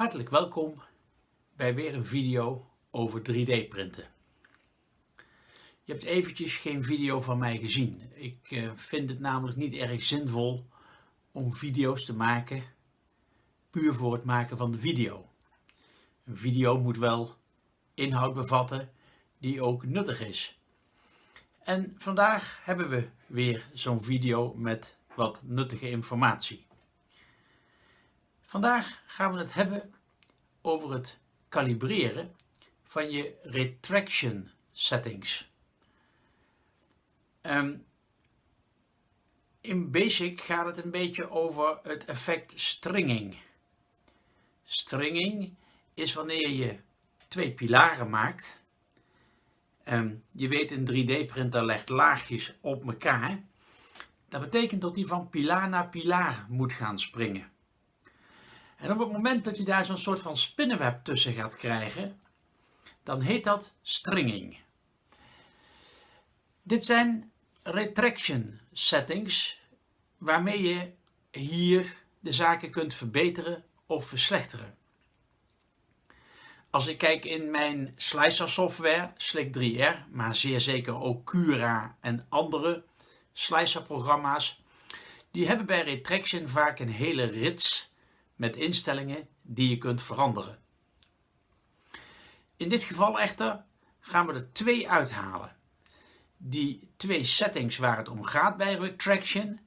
Hartelijk welkom bij weer een video over 3D printen. Je hebt eventjes geen video van mij gezien. Ik uh, vind het namelijk niet erg zinvol om video's te maken puur voor het maken van de video. Een video moet wel inhoud bevatten die ook nuttig is. En vandaag hebben we weer zo'n video met wat nuttige informatie. Vandaag gaan we het hebben over het kalibreren van je retraction settings. Um, in Basic gaat het een beetje over het effect stringing. Stringing is wanneer je twee pilaren maakt. Um, je weet een 3D-printer legt laagjes op elkaar. Dat betekent dat die van pilaar naar pilaar moet gaan springen. En op het moment dat je daar zo'n soort van spinnenweb tussen gaat krijgen, dan heet dat stringing. Dit zijn retraction settings waarmee je hier de zaken kunt verbeteren of verslechteren. Als ik kijk in mijn slicer software, Slick 3R, maar zeer zeker ook Cura en andere slicer programma's, die hebben bij retraction vaak een hele rits met instellingen die je kunt veranderen. In dit geval echter gaan we er twee uithalen. Die twee settings waar het om gaat bij retraction,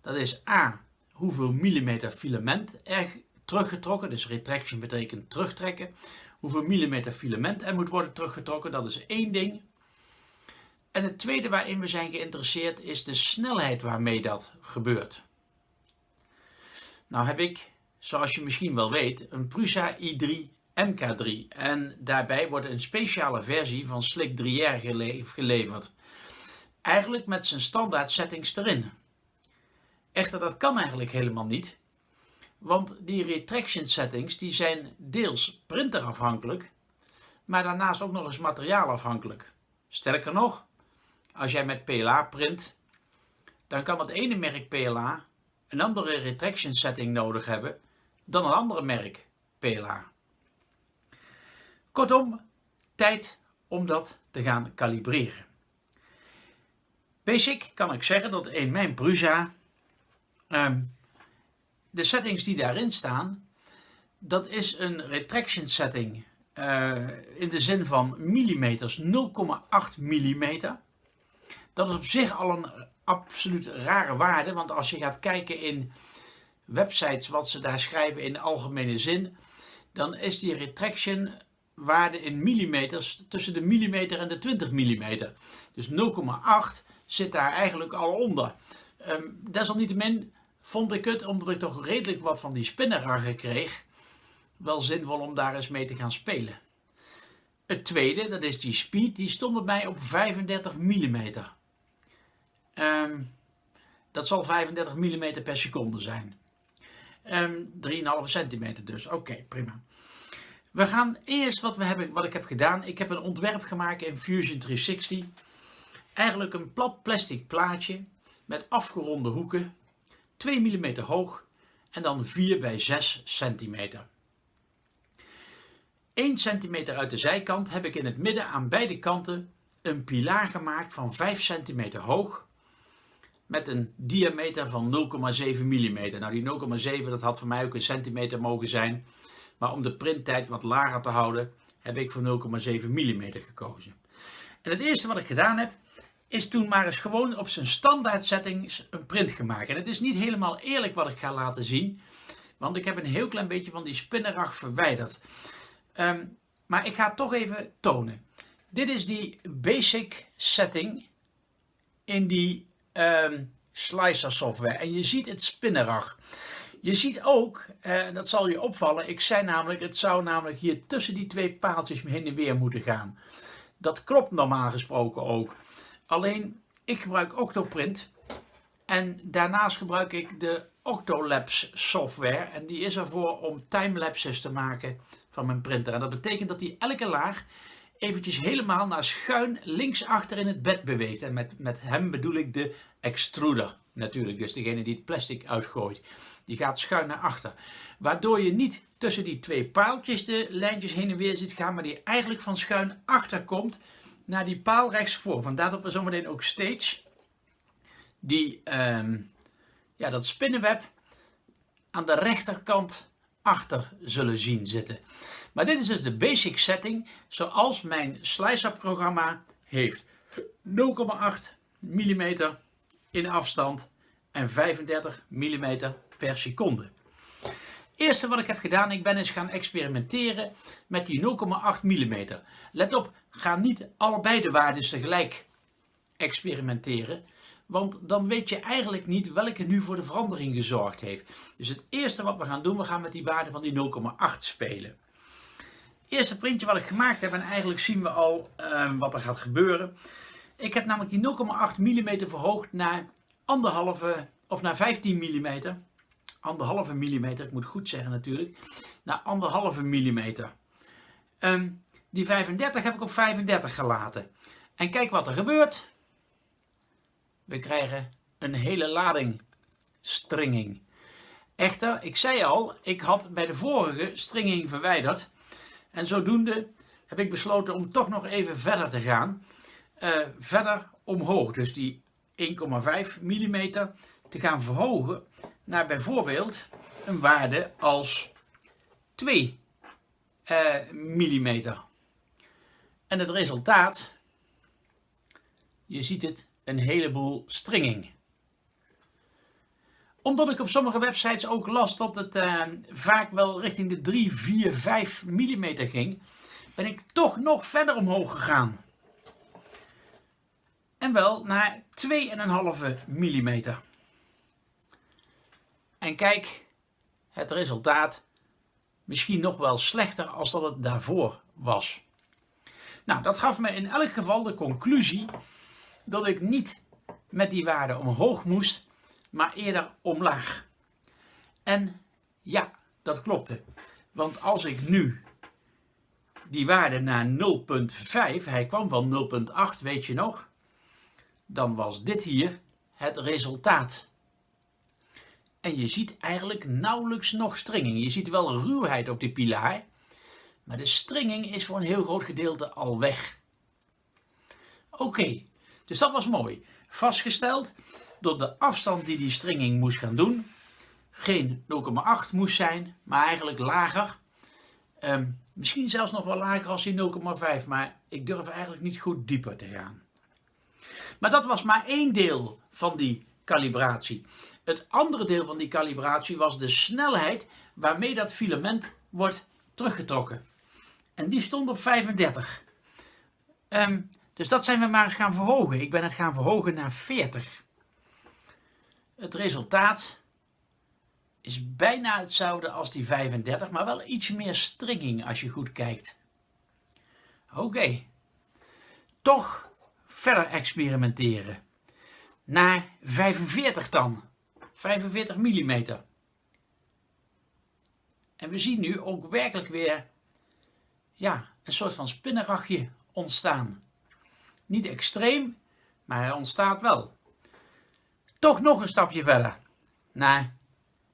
dat is A, hoeveel millimeter filament er teruggetrokken, dus retraction betekent terugtrekken, hoeveel millimeter filament er moet worden teruggetrokken, dat is één ding. En het tweede waarin we zijn geïnteresseerd is de snelheid waarmee dat gebeurt. Nou heb ik zoals je misschien wel weet, een Prusa i3 MK3 en daarbij wordt een speciale versie van Slick 3R geleverd. Eigenlijk met zijn standaard settings erin. Echter dat kan eigenlijk helemaal niet, want die retraction settings die zijn deels printerafhankelijk, maar daarnaast ook nog eens materiaalafhankelijk. Sterker nog, als jij met PLA print, dan kan het ene merk PLA een andere retraction setting nodig hebben dan een andere merk PLA. Kortom, tijd om dat te gaan kalibreren. Basic kan ik zeggen dat in mijn Prusa um, de settings die daarin staan, dat is een retraction setting uh, in de zin van millimeters 0,8 mm. Dat is op zich al een absoluut rare waarde, want als je gaat kijken in websites wat ze daar schrijven in algemene zin, dan is die retraction waarde in millimeters tussen de millimeter en de 20 millimeter. Dus 0,8 zit daar eigenlijk al onder. Um, desalniettemin vond ik het, omdat ik toch redelijk wat van die spinnenraggen kreeg, wel zinvol om daar eens mee te gaan spelen. Het tweede, dat is die speed, die stond bij mij op 35 mm. Um, dat zal 35 mm per seconde zijn. Um, ehm, 3,5 centimeter dus. Oké, prima. We gaan eerst wat, we hebben, wat ik heb gedaan. Ik heb een ontwerp gemaakt in Fusion 360. Eigenlijk een plat plastic plaatje met afgeronde hoeken. 2 mm hoog en dan 4 bij 6 centimeter. 1 centimeter uit de zijkant heb ik in het midden aan beide kanten een pilaar gemaakt van 5 centimeter hoog met een diameter van 0,7 mm. Nou die 0,7 dat had voor mij ook een centimeter mogen zijn. Maar om de printtijd wat lager te houden heb ik voor 0,7 mm gekozen. En het eerste wat ik gedaan heb is toen maar eens gewoon op zijn standaard settings een print gemaakt. En het is niet helemaal eerlijk wat ik ga laten zien. Want ik heb een heel klein beetje van die spinnerag verwijderd. Um, maar ik ga het toch even tonen. Dit is die basic setting in die um, slicer software. En je ziet het spinnerag. Je ziet ook, uh, dat zal je opvallen, ik zei namelijk, het zou namelijk hier tussen die twee paaltjes heen en weer moeten gaan. Dat klopt normaal gesproken ook. Alleen, ik gebruik Octoprint. En daarnaast gebruik ik de Octolabs software. En die is ervoor om timelapses te maken van mijn printer. En dat betekent dat hij elke laag eventjes helemaal naar schuin linksachter in het bed beweegt. En met, met hem bedoel ik de extruder natuurlijk. Dus degene die het plastic uitgooit, die gaat schuin naar achter. Waardoor je niet tussen die twee paaltjes de lijntjes heen en weer ziet gaan, maar die eigenlijk van schuin achter komt naar die paal rechtsvoor. Vandaar dat we zometeen ook steeds die, ehm, ja, dat spinnenweb aan de rechterkant achter zullen zien zitten. Maar dit is dus de basic setting zoals mijn Slicer programma heeft. 0,8 mm in afstand en 35 mm per seconde. Eerste wat ik heb gedaan, ik ben eens gaan experimenteren met die 0,8 mm. Let op, ga niet allebei de waarden tegelijk experimenteren. Want dan weet je eigenlijk niet welke nu voor de verandering gezorgd heeft. Dus het eerste wat we gaan doen, we gaan met die waarde van die 0,8 spelen. Eerste printje wat ik gemaakt heb en eigenlijk zien we al uh, wat er gaat gebeuren. Ik heb namelijk die 0,8 mm verhoogd naar anderhalve of naar 15 mm. Anderhalve millimeter, ik moet goed zeggen natuurlijk. Naar anderhalve millimeter. Um, die 35 heb ik op 35 gelaten. En kijk wat er gebeurt. We krijgen een hele lading stringing. Echter, ik zei al, ik had bij de vorige stringing verwijderd. En zodoende heb ik besloten om toch nog even verder te gaan. Uh, verder omhoog, dus die 1,5 mm te gaan verhogen naar bijvoorbeeld een waarde als 2 uh, mm. En het resultaat, je ziet het, een heleboel stringing. Omdat ik op sommige websites ook las dat het uh, vaak wel richting de 3, 4, 5 mm ging, ben ik toch nog verder omhoog gegaan. En wel naar 2,5 mm. En kijk, het resultaat misschien nog wel slechter als dat het daarvoor was. Nou, dat gaf me in elk geval de conclusie dat ik niet met die waarde omhoog moest, maar eerder omlaag. En ja, dat klopte. Want als ik nu die waarde naar 0.5, hij kwam van 0.8, weet je nog, dan was dit hier het resultaat. En je ziet eigenlijk nauwelijks nog stringing. Je ziet wel ruwheid op die pilaar, maar de stringing is voor een heel groot gedeelte al weg. Oké, dus dat was mooi. Vastgesteld dat de afstand die die stringing moest gaan doen geen 0,8 moest zijn, maar eigenlijk lager. Ehm, misschien zelfs nog wel lager als die 0,5, maar ik durf eigenlijk niet goed dieper te gaan. Maar dat was maar één deel van die kalibratie. Het andere deel van die kalibratie was de snelheid waarmee dat filament wordt teruggetrokken. En die stond op 35. Um, dus dat zijn we maar eens gaan verhogen. Ik ben het gaan verhogen naar 40. Het resultaat is bijna hetzelfde als die 35, maar wel iets meer stringing als je goed kijkt. Oké, toch verder experimenteren. Naar 45 dan, 45 mm. En we zien nu ook werkelijk weer ja, een soort van spinnenragje ontstaan. Niet extreem, maar hij ontstaat wel. Toch nog een stapje verder. Naar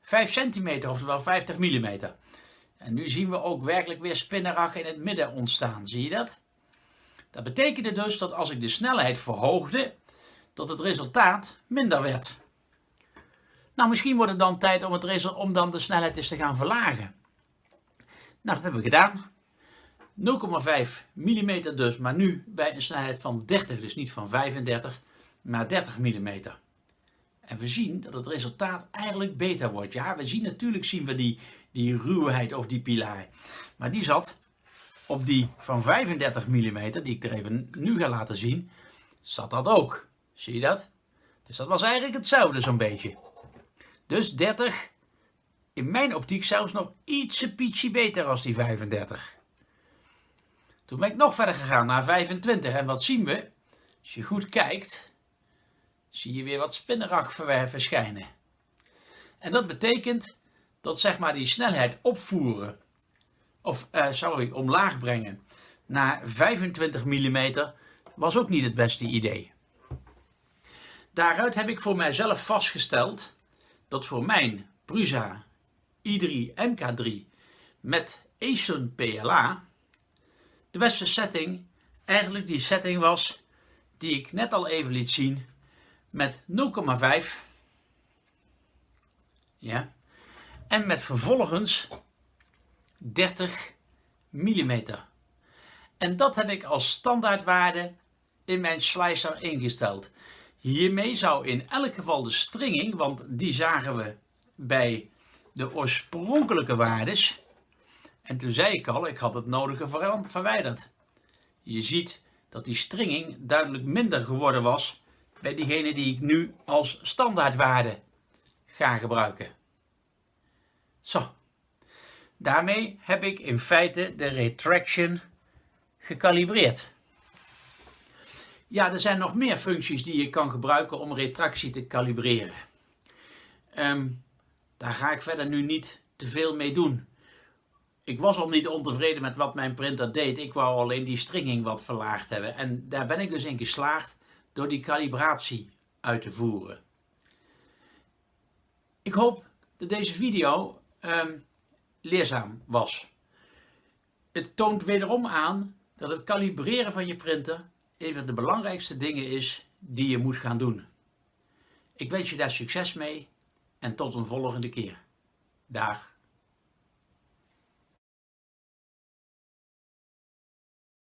5 centimeter, oftewel 50 mm. En nu zien we ook werkelijk weer spinnenrag in het midden ontstaan. Zie je dat? Dat betekende dus dat als ik de snelheid verhoogde, dat het resultaat minder werd. Nou, misschien wordt het dan tijd om, het om dan de snelheid eens te gaan verlagen. Nou, dat hebben we gedaan. 0,5 mm dus, maar nu bij een snelheid van 30, dus niet van 35, maar 30 mm. En we zien dat het resultaat eigenlijk beter wordt. Ja, we zien natuurlijk zien we die, die ruwheid of die pilaar. Maar die zat op die van 35 mm, die ik er even nu ga laten zien, zat dat ook. Zie je dat? Dus dat was eigenlijk hetzelfde zo'n beetje. Dus 30, in mijn optiek zelfs nog ietsje pietje beter als die 35. Toen ben ik nog verder gegaan naar 25 en wat zien we? Als je goed kijkt, zie je weer wat spinnerag verschijnen. En dat betekent dat zeg maar die snelheid opvoeren, of uh, sorry, omlaag brengen naar 25 mm was ook niet het beste idee. Daaruit heb ik voor mijzelf vastgesteld dat voor mijn Prusa i3 MK3 met ASUN PLA de beste setting eigenlijk die setting was die ik net al even liet zien met 0,5 ja, en met vervolgens 30 mm. En dat heb ik als standaardwaarde in mijn slicer ingesteld. Hiermee zou in elk geval de stringing, want die zagen we bij de oorspronkelijke waardes. En toen zei ik al, ik had het nodige verwijderd. Je ziet dat die stringing duidelijk minder geworden was bij diegene die ik nu als standaardwaarde ga gebruiken. Zo, daarmee heb ik in feite de retraction gekalibreerd. Ja, er zijn nog meer functies die je kan gebruiken om retractie te kalibreren. Ehm, daar ga ik verder nu niet te veel mee doen. Ik was al niet ontevreden met wat mijn printer deed. Ik wou alleen die stringing wat verlaagd hebben. En daar ben ik dus in geslaagd door die kalibratie uit te voeren. Ik hoop dat deze video ehm, leerzaam was. Het toont wederom aan dat het kalibreren van je printer een van de belangrijkste dingen is die je moet gaan doen. Ik wens je daar succes mee en tot een volgende keer. Dag.